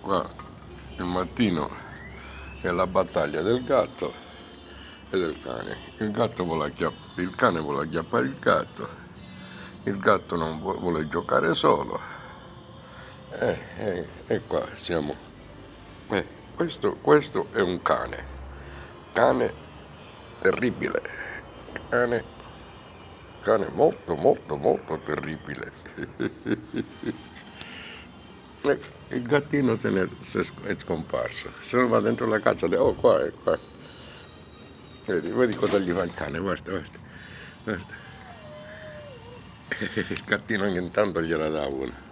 qua il mattino è la battaglia del gatto e del cane. Il, gatto vuole il cane vuole acchiappare il gatto, il gatto non vuole giocare solo. E, e, e qua siamo. Eh, questo, questo è un cane, cane terribile, cane, cane molto molto molto terribile. il gattino se ne è scomparso. Se ne va dentro la casa oh qua, è qua. Vedi, vedi cosa gli fa il cane guarda guarda, guarda. il gattino ogni tanto gliela dà una